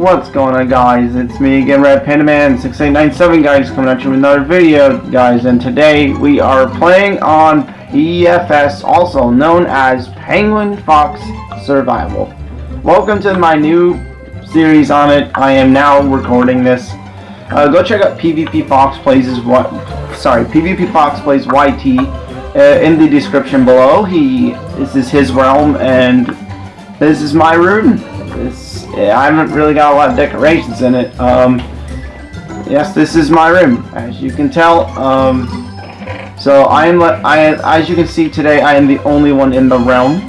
what's going on guys? It's me again, Red Panda Man 6897 guys, coming at you with another video guys, and today we are playing on PFS also known as Penguin Fox Survival. Welcome to my new series on it. I am now recording this. Uh, go check out PvP Fox Plays what sorry, PvP Fox Plays YT uh, in the description below. He this is his realm and this is my room. This, I haven't really got a lot of decorations in it. Um, yes, this is my room, as you can tell. Um, so I am, I, as you can see today, I am the only one in the realm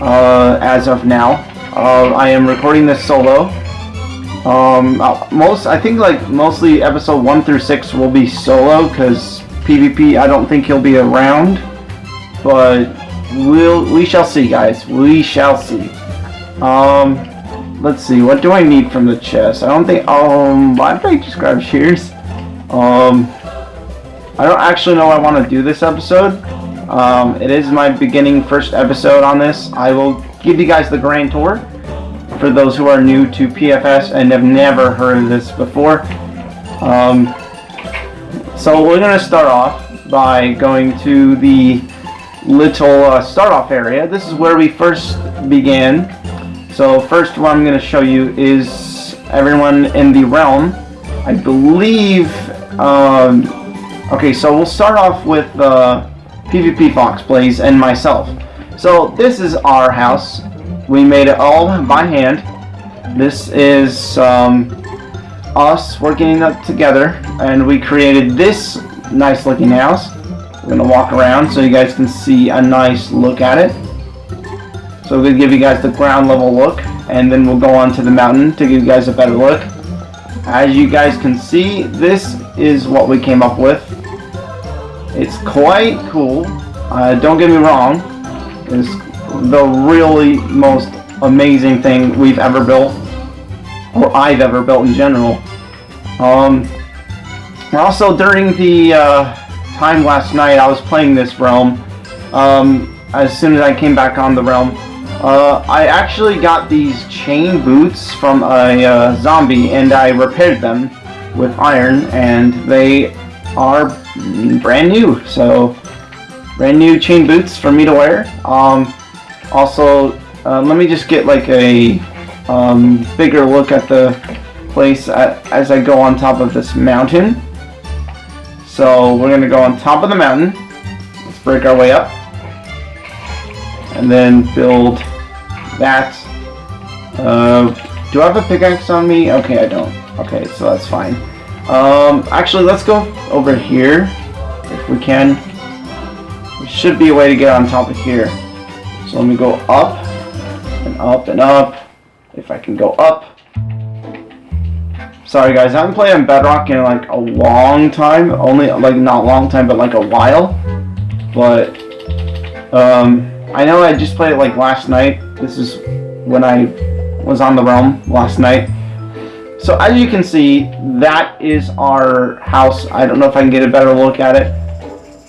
uh, as of now. Uh, I am recording this solo. Um, uh, most, I think like mostly episode 1 through 6 will be solo because PvP I don't think he'll be around. But we'll, we shall see guys, we shall see. Um, let's see, what do I need from the chest? I don't think, um, why did I just grab shears? Um, I don't actually know I want to do this episode. Um, it is my beginning first episode on this. I will give you guys the grand tour for those who are new to PFS and have never heard of this before. Um, so we're going to start off by going to the little uh, start off area. This is where we first began. So first what I'm going to show you is everyone in the realm. I believe, um, okay, so we'll start off with uh, PvP Fox Plays and myself. So this is our house. We made it all by hand. This is um, us working up together and we created this nice looking house. We're going to walk around so you guys can see a nice look at it. So to give you guys the ground level look and then we'll go on to the mountain to give you guys a better look. As you guys can see, this is what we came up with. It's quite cool. Uh, don't get me wrong. It's the really most amazing thing we've ever built. Or I've ever built in general. Um, also, during the uh, time last night, I was playing this realm. Um, as soon as I came back on the realm, uh, I actually got these chain boots from a uh, zombie and I repaired them with iron and they are brand new. So, brand new chain boots for me to wear. Um, also, uh, let me just get like a um, bigger look at the place as I go on top of this mountain. So, we're going to go on top of the mountain. Let's break our way up and then build that. Uh, do I have a pickaxe on me? Okay, I don't. Okay, so that's fine. Um, actually, let's go over here, if we can. There should be a way to get on top of here. So let me go up, and up, and up. If I can go up. Sorry guys, I haven't played on Bedrock in like a long time. Only, like, not long time, but like a while. But, um, I know I just played it like last night. This is when I was on the realm last night. So as you can see, that is our house. I don't know if I can get a better look at it.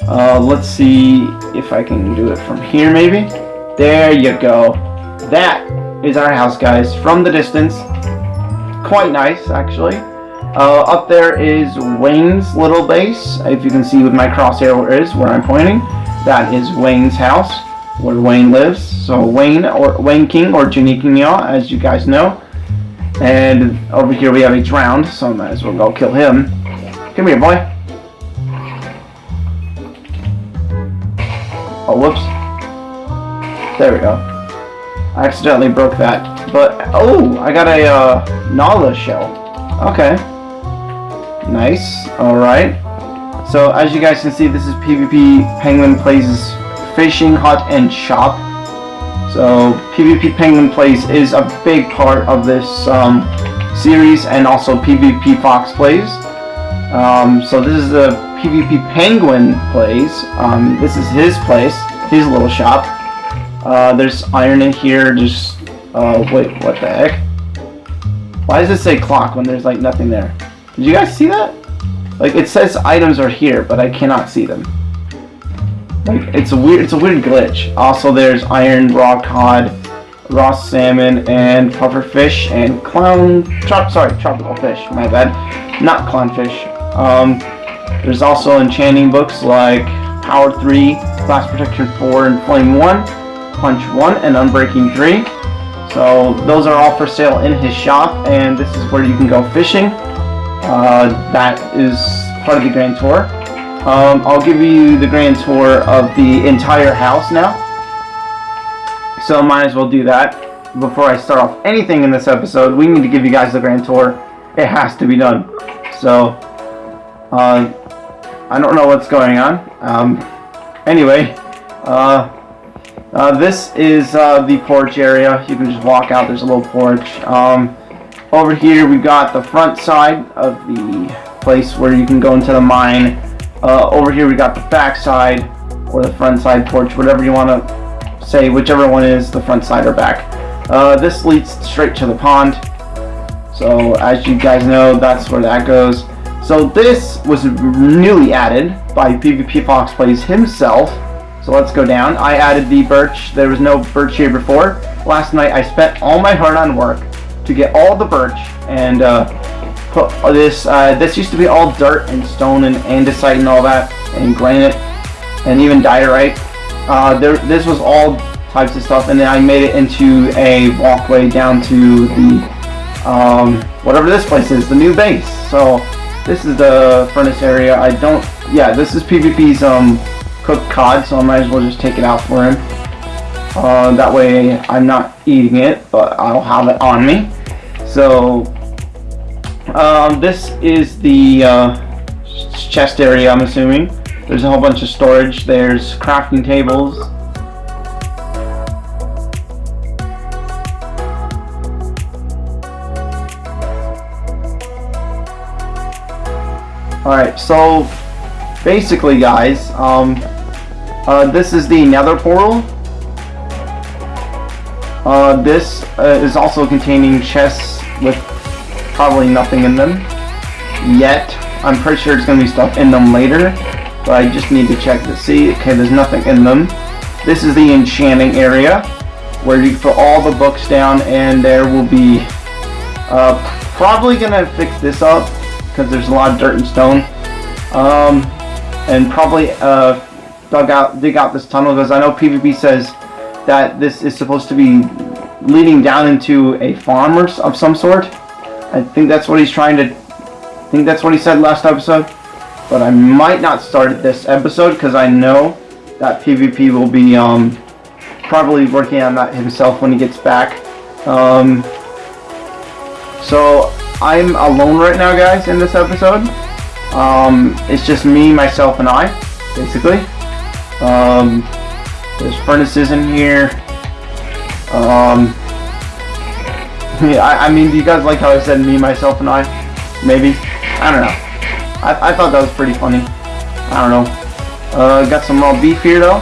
Uh, let's see if I can do it from here maybe. There you go. That is our house guys from the distance. Quite nice actually. Uh, up there is Wayne's little base. If you can see with my crosshair is where I'm pointing. That is Wayne's house where Wayne lives. So Wayne or Wayne King or King as you guys know. And over here we have a drowned, so I might as well go kill him. Come here, boy. Oh, whoops. There we go. I accidentally broke that. But, oh, I got a uh, nautilus shell. Okay. Nice. Alright. So, as you guys can see, this is PvP Penguin Plays fishing hut and shop. So PvP Penguin Plays is a big part of this um, series and also PvP Fox Plays. Um, so this is the PvP Penguin Plays. Um, this is his place, his little shop. Uh, there's iron in here, just, uh, wait, what the heck? Why does it say clock when there's like nothing there? Did you guys see that? Like it says items are here, but I cannot see them. Like it's a weird, it's a weird glitch. Also, there's iron, raw cod, raw salmon, and puffer fish, and clown. Chop, sorry, tropical fish. My bad. Not clownfish. Um, there's also enchanting books like Power 3, Blast Protection 4, and Flame 1, Punch 1, and Unbreaking 3. So those are all for sale in his shop, and this is where you can go fishing. Uh, that is part of the grand tour. Um, I'll give you the grand tour of the entire house now. So might as well do that. Before I start off anything in this episode, we need to give you guys the grand tour. It has to be done. So, uh, I don't know what's going on. Um, anyway, uh, uh, this is uh, the porch area. You can just walk out. There's a little porch. Um, over here we've got the front side of the place where you can go into the mine. Uh, over here we got the back side or the front side porch, whatever you want to say, whichever one is the front side or back. Uh, this leads straight to the pond. So as you guys know, that's where that goes. So this was newly added by PvP Fox Plays himself. So let's go down. I added the birch. There was no birch here before. Last night I spent all my hard-on work to get all the birch and uh, put this. Uh, this used to be all dirt and stone and andesite and all that, and granite, and even diorite. Uh, there, this was all types of stuff, and then I made it into a walkway down to the um, whatever this place is, the new base. So this is the furnace area. I don't. Yeah, this is PvP's um, cooked cod, so I might as well just take it out for him. Uh, that way I'm not eating it, but I'll have it on me. So, um, this is the uh, chest area, I'm assuming. There's a whole bunch of storage. There's crafting tables. Alright, so basically guys, um, uh, this is the nether portal. Uh, this uh, is also containing chests with probably nothing in them yet. I'm pretty sure it's going to be stuff in them later, but I just need to check to see. Okay, there's nothing in them. This is the enchanting area where you put all the books down and there will be uh, probably going to fix this up because there's a lot of dirt and stone. Um, and probably uh, dug out, dig out this tunnel because I know PvP says that this is supposed to be leading down into a farm or of some sort. I think that's what he's trying to. I think that's what he said last episode. But I might not start this episode because I know that PvP will be um, probably working on that himself when he gets back. Um, so I'm alone right now, guys, in this episode. Um, it's just me, myself, and I, basically. Um, there's furnaces in here. Um, yeah, I, I, mean, do you guys like how I said me, myself, and I? Maybe? I don't know. I, I thought that was pretty funny. I don't know. Uh, got some raw beef here, though.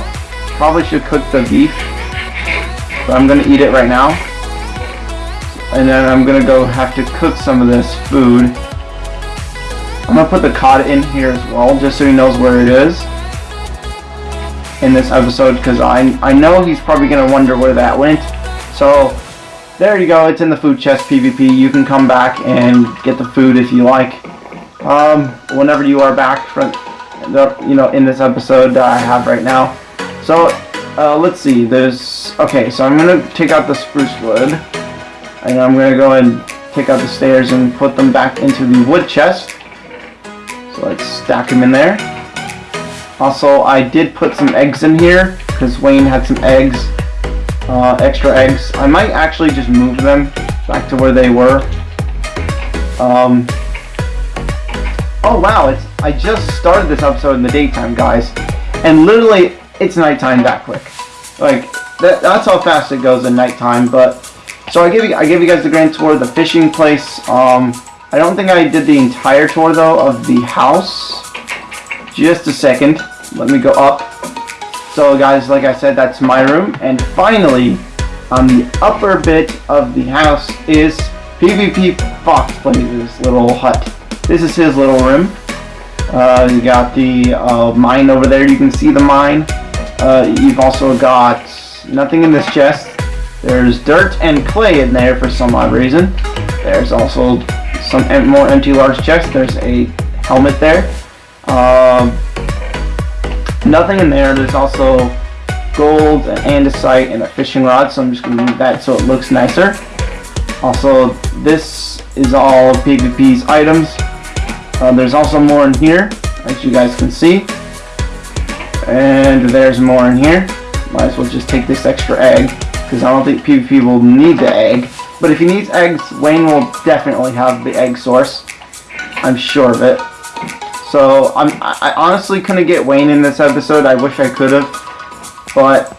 Probably should cook the beef. But I'm gonna eat it right now. And then I'm gonna go have to cook some of this food. I'm gonna put the cod in here as well, just so he knows where it is in this episode, because I I know he's probably gonna wonder where that went. So there you go. It's in the food chest PvP. You can come back and get the food if you like. Um, whenever you are back from the you know in this episode I have right now. So uh, let's see. There's okay. So I'm gonna take out the spruce wood and I'm to go and take out the stairs and put them back into the wood chest. So let's stack them in there. Also, I did put some eggs in here because Wayne had some eggs, uh, extra eggs. I might actually just move them back to where they were. Um, oh wow, it's I just started this episode in the daytime, guys, and literally it's nighttime that quick. Like that, that's how fast it goes in nighttime, but so I gave you I gave you guys the grand tour of the fishing place. Um, I don't think I did the entire tour though of the house. Just a second. Let me go up. So guys, like I said, that's my room. And finally, on the upper bit of the house is PvP Fox Plays little hut. This is his little room. Uh, you got the uh, mine over there. You can see the mine. Uh, you've also got nothing in this chest. There's dirt and clay in there for some odd reason. There's also some more empty large chests. There's a helmet there. Um, nothing in there. There's also gold, and andesite, and a fishing rod. So I'm just going to move that so it looks nicer. Also, this is all PvP's items. Uh, there's also more in here, as you guys can see. And there's more in here. Might as well just take this extra egg, because I don't think PvP will need the egg. But if he needs eggs, Wayne will definitely have the egg source. I'm sure of it. So I'm, I honestly couldn't get Wayne in this episode. I wish I could have. But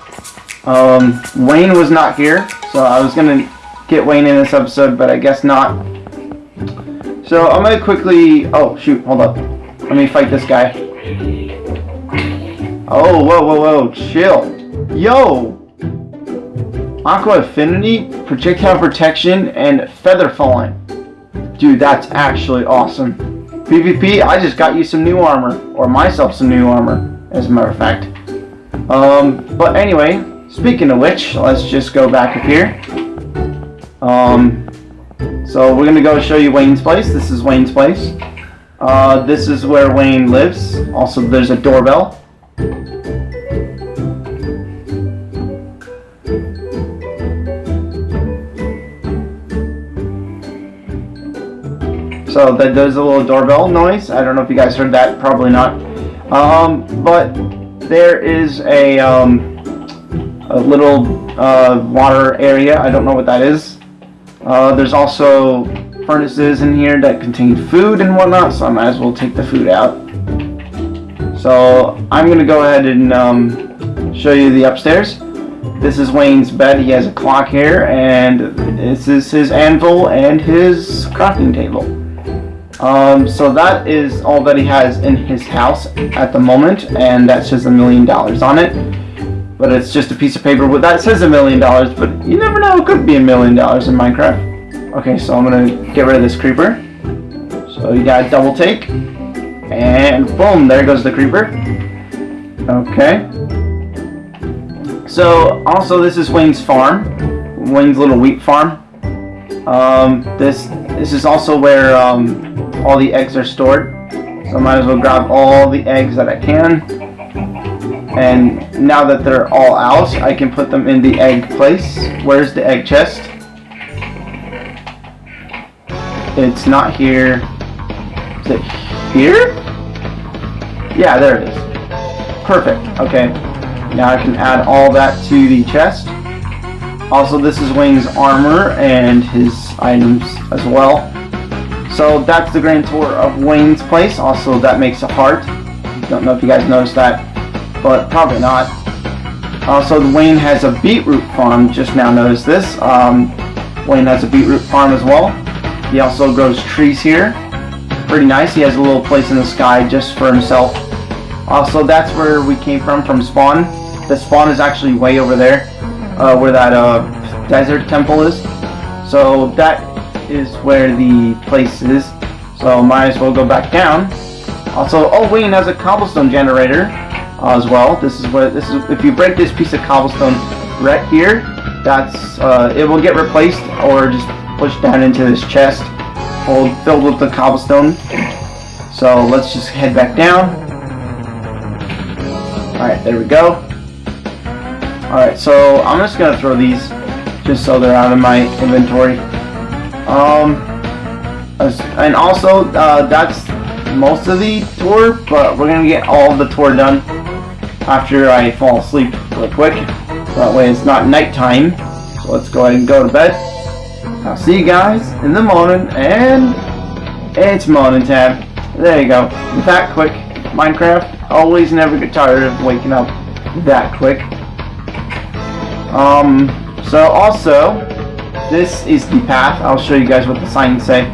um, Wayne was not here. So I was to get Wayne in this episode, but I guess not. So I'm to quickly... Oh, shoot. Hold up. Let me fight this guy. Oh, whoa, whoa, whoa. Chill. Yo! Aqua Affinity, Projectile Protection, and Feather Falling. Dude, that's actually awesome. PvP, I just got you some new armor. Or myself some new armor, as a matter of fact. Um, but anyway, speaking of which, let's just go back up here. Um, so we're going to go show you Wayne's place. This is Wayne's place. Uh, this is where Wayne lives. Also, there's a doorbell. So that does a little doorbell noise. I don't know if you guys heard that. Probably not. Um, but there is a, um, a little uh, water area. I don't know what that is. Uh, there's also furnaces in here that contain food and whatnot, so I might as well take the food out. So I'm going to go ahead and um, show you the upstairs. This is Wayne's bed. He has a clock here, and this is his anvil and his crafting table. Um, so that is all that he has in his house at the moment, and that says a million dollars on it. But it's just a piece of paper with that says a million dollars, but you never know, it could be a million dollars in Minecraft. Okay, so I'm gonna get rid of this creeper. So you got a double take, and boom, there goes the creeper. Okay. So also this is Wayne's farm, Wayne's little wheat farm. Um, this this is also where um, all the eggs are stored. So I might as well grab all the eggs that I can. And now that they're all out, I can put them in the egg place. Where's the egg chest? It's not here. Is it here? Yeah, there it is. Perfect. Okay. Now I can add all that to the chest. Also, this is Wayne's armor and his items as well. So that's the grand tour of Wayne's place. Also, that makes a heart. Don't know if you guys noticed that, but probably not. Also, Wayne has a beetroot farm. Just now noticed this. Um, Wayne has a beetroot farm as well. He also grows trees here. Pretty nice. He has a little place in the sky just for himself. Also, that's where we came from, from spawn. The spawn is actually way over there, uh, where that uh, desert temple is. So that is where the place is. So might as well go back down. Also, oh Wayne has a cobblestone generator uh, as well. This is what this is. If you break this piece of cobblestone right here, that's uh, it will get replaced or just pushed down into this chest hold, filled with the cobblestone. So let's just head back down. Alright, there we go. Alright, so I'm just going to throw these just so they're out of my inventory. Um, and also, uh, that's most of the tour, but we're gonna get all the tour done after I fall asleep real quick. That way it's not nighttime. So let's go ahead and go to bed. I'll see you guys in the morning, and it's morning time. There you go. That quick. Minecraft, always never get tired of waking up that quick. Um, so also, this is the path. I'll show you guys what the signs say.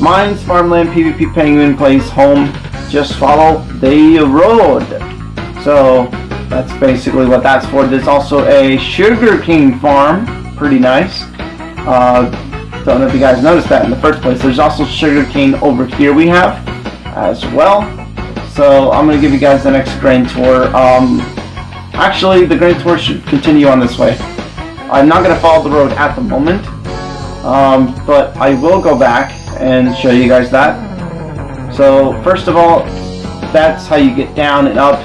Mines, farmland, PvP penguin place, home. Just follow the road. So that's basically what that's for. There's also a sugar cane farm. Pretty nice. Uh, don't know if you guys noticed that in the first place. There's also sugar cane over here we have as well. So I'm gonna give you guys the next grain tour. Um, actually, the grain tour should continue on this way. I'm not gonna follow the road at the moment, um, but I will go back and show you guys that. So first of all, that's how you get down and up.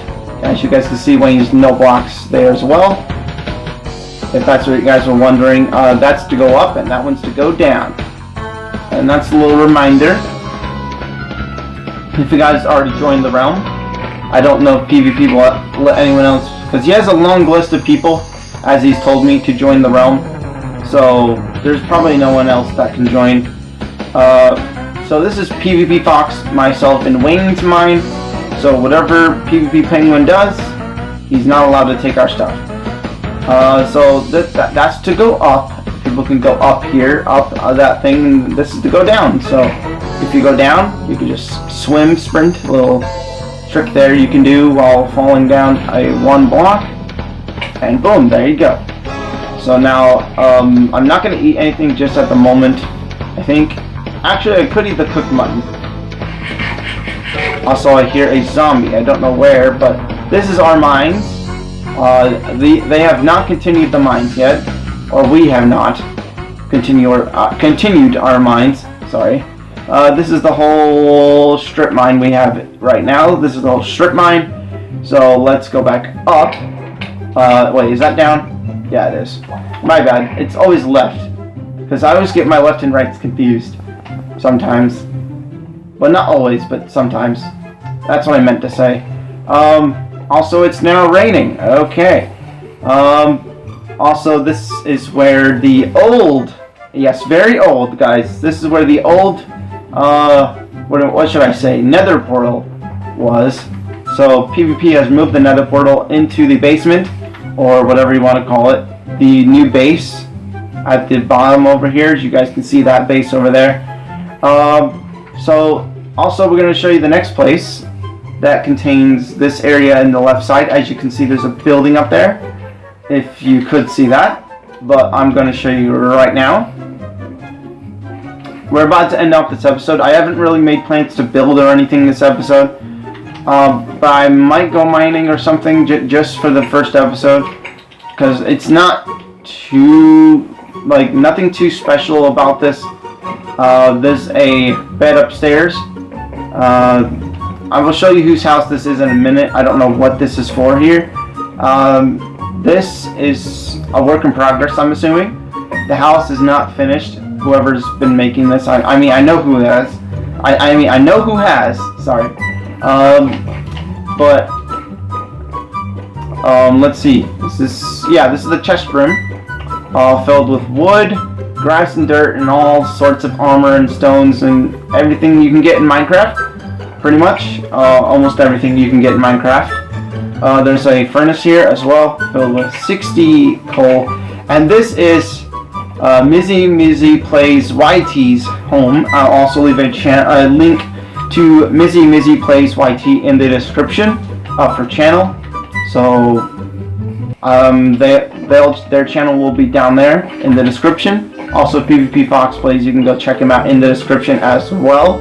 As you guys can see, Wayne's no blocks there as well. If that's what you guys were wondering, uh, that's to go up and that one's to go down. And that's a little reminder if you guys already joined the realm. I don't know if PvP will let, let anyone else, because he has a long list of people, as he's told me, to join the realm. So there's probably no one else that can join. Uh, so this is PvP Fox, myself, and Wayne's mine. So whatever PvP Penguin does, he's not allowed to take our stuff. Uh, so that, that, that's to go up. People can go up here, up uh, that thing. This is to go down. So if you go down, you can just swim, sprint, little trick there you can do while falling down a one block, and boom, there you go. So now, um, I'm not going to eat anything just at the moment. I think, actually I could eat the cooked mutton. Also, I hear a zombie. I don't know where, but this is our mines. Uh, the, they have not continued the mines yet, or we have not continue, uh, continued our mines. Sorry. Uh, this is the whole strip mine we have right now. This is the whole strip mine. So let's go back up. Uh, wait, is that down? Yeah, it is. My bad. It's always left. Because I always get my left and rights confused. Sometimes. But not always, but sometimes. That's what I meant to say. Um, also, it's now raining. Okay. Um, also, this is where the old, yes, very old, guys. This is where the old uh, what, what should I say, nether portal was. So PvP has moved the nether portal into the basement, or whatever you want to call it. The new base at the bottom over here, as you guys can see that base over there. Um, so also we're going to show you the next place that contains this area in the left side. As you can see there's a building up there, if you could see that. But I'm going to show you right now. We're about to end off this episode. I haven't really made plans to build or anything this episode. Um, but I might go mining or something just for the first episode. Because it's not too, like, nothing too special about this. Uh, there's a bed upstairs. Uh, I will show you whose house this is in a minute. I don't know what this is for here. Um, this is a work in progress, I'm assuming. The house is not finished whoever's been making this. I, I mean, I know who has. I, I mean, I know who has. Sorry. Um, but um, let's see. This is yeah. This is the chest room, uh, filled with wood, grass, and dirt, and all sorts of armor and stones and everything you can get in Minecraft. Pretty much, uh, almost everything you can get in Minecraft. Uh, there's a furnace here as well, filled with 60 coal, and this is uh, Mizzy Mizzy Plays YT's home. I'll also leave a, a link to Mizzy Mizzy Plays YT in the description of her channel. So um, they, their channel will be down there in the description. Also, PvP Fox Plays, you can go check him out in the description as well.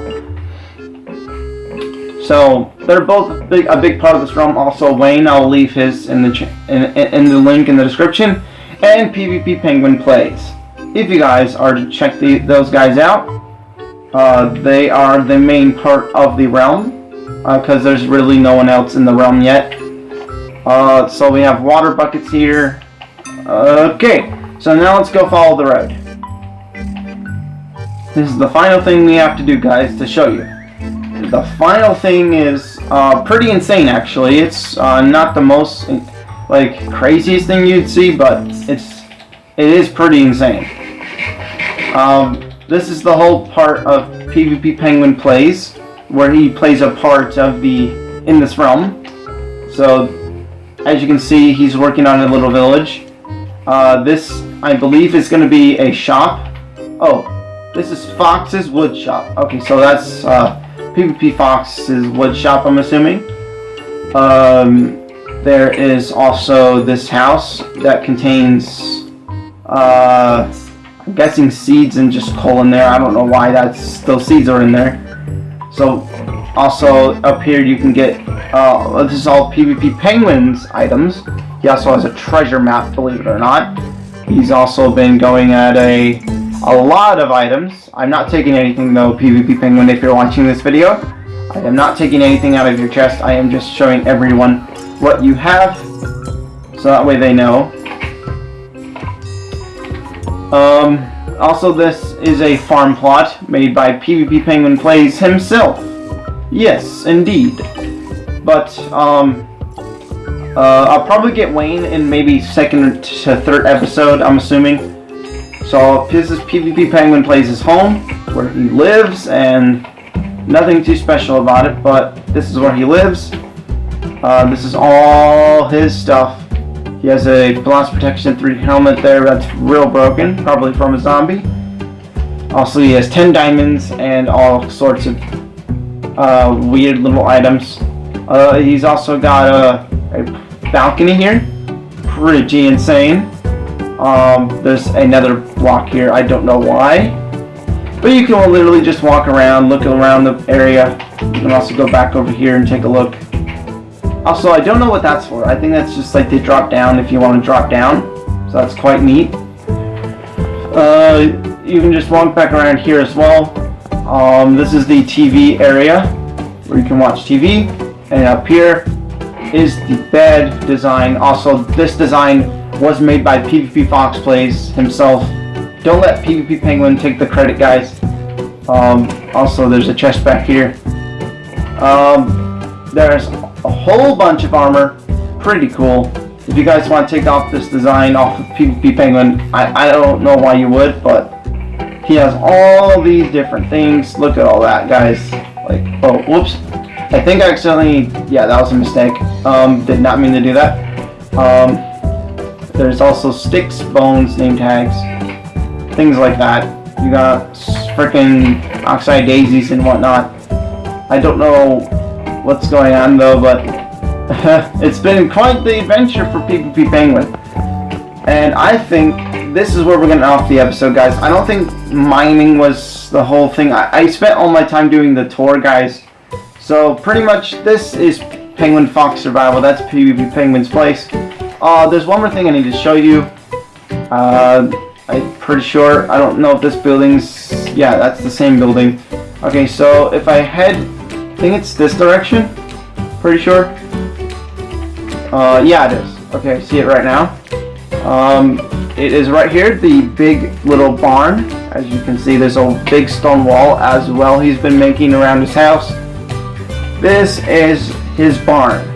So they're both big, a big part of this realm. Also, Wayne, I'll leave his in the in, in the link in the description, and PvP Penguin Plays if you guys are to check the, those guys out, uh, they are the main part of the realm, because uh, there's really no one else in the realm yet. Uh, so we have water buckets here. Okay, so now let's go follow the road. This is the final thing we have to do, guys, to show you. The final thing is uh, pretty insane, actually. It's uh, not the most, like, craziest thing you'd see, but it's it is pretty insane. Um, this is the whole part of PvP Penguin Plays, where he plays a part of the in this realm. So, as you can see, he's working on a little village. Uh, this, I believe, is going to be a shop. Oh, this is Fox's wood shop. Okay, so that's uh, PvP Fox's wood shop, I'm assuming. Um, there is also this house that contains uh, Guessing seeds and just coal in there. I don't know why that's those seeds are in there. So Also, up here you can get, uh, this is all PvP Penguins items. He also has a treasure map, believe it or not. He's also been going at a, a lot of items. I'm not taking anything though, PvP Penguin, if you're watching this video. I am not taking anything out of your chest. I am just showing everyone what you have. So that way they know. Um, also, this is a farm plot made by PvP Penguin Plays himself. Yes, indeed. But, um, uh, I'll probably get Wayne in maybe second to third episode, I'm assuming. So, this is PvP Penguin Plays his home, where he lives, and nothing too special about it, but this is where he lives. Uh, this is all his stuff. He has a blast protection 3 helmet there that's real broken, probably from a zombie. Also, he has 10 diamonds and all sorts of uh, weird little items. Uh, he's also got a, a, balcony here, pretty insane. Um, there's another block here, I don't know why. But you can literally just walk around, look around the area. You can also go back over here and take a look. Also, I don't know what that's for. I think that's just like they drop down if you want to drop down. So that's quite neat. Uh, you can just walk back around here as well. Um, this is the TV area where you can watch TV. And up here is the bed design. Also, this design was made by PvP Fox Plays himself. Don't let PvP Penguin take the credit, guys. Um, also, there's a chest back here. Um, there's a whole bunch of armor. Pretty cool. If you guys want to take off this design off of PvP Penguin, I, I don't know why you would, but he has all these different things. Look at all that, guys. Like, oh, whoops. I think I accidentally, yeah, that was a mistake. Um, did not mean to do that. Um, there's also sticks, bones, name tags, things like that. You got freaking oxeye daisies and whatnot. I don't know what's going on though, but it's been quite the adventure for PvP Penguin. And I think this is where we're going to off the episode, guys. I don't think mining was the whole thing. I, I spent all my time doing the tour, guys. So pretty much this is Penguin Fox Survival. That's PvP Penguin's place. Uh, there's one more thing I need to show you. Uh, I'm pretty sure. I don't know if this building's... Yeah, that's the same building. Okay, so if I head I think it's this direction. Pretty sure. Uh, yeah, it is. Okay, see it right now. Um, it is right here, the big little barn. As you can see, there's a big stone wall as well he's been making around his house. This is his barn.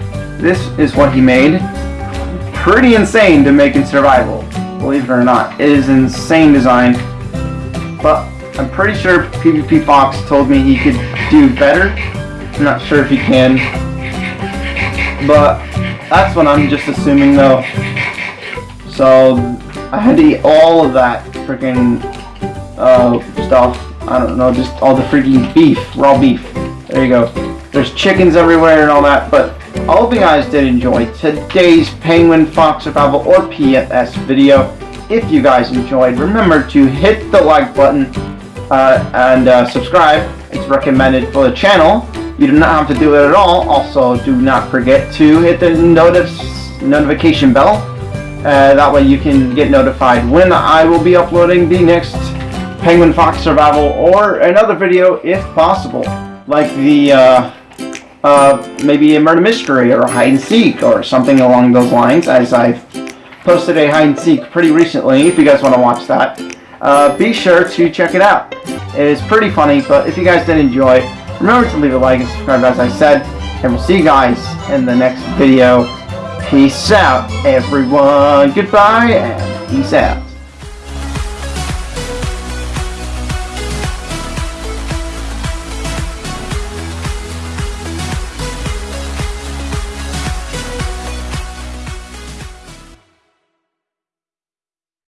This is what he made. Pretty insane to make in survival, believe it or not. It is insane design. But I'm pretty sure PvP Fox told me he could do better I'm not sure if he can. But that's what I'm just assuming though. So I had to eat all of that freaking uh, stuff. I don't know, just all the freaking beef, raw beef. There you go. There's chickens everywhere and all that, but I hope you guys did enjoy today's Penguin Fox Survival or PFS video. If you guys enjoyed, remember to hit the like button uh, and uh, subscribe. It's recommended for the channel. You do not have to do it at all. Also, do not forget to hit the notif notification bell. Uh, that way you can get notified when I will be uploading the next Penguin Fox Survival or another video if possible. Like the, uh, uh, maybe a murder mystery or a hide and seek or something along those lines as I've posted a hide and seek pretty recently if you guys want to watch that. Uh, be sure to check it out. It is pretty funny, but if you guys did enjoy, Remember to leave a like and subscribe as I said. And we'll see you guys in the next video. Peace out, everyone. Goodbye and peace out.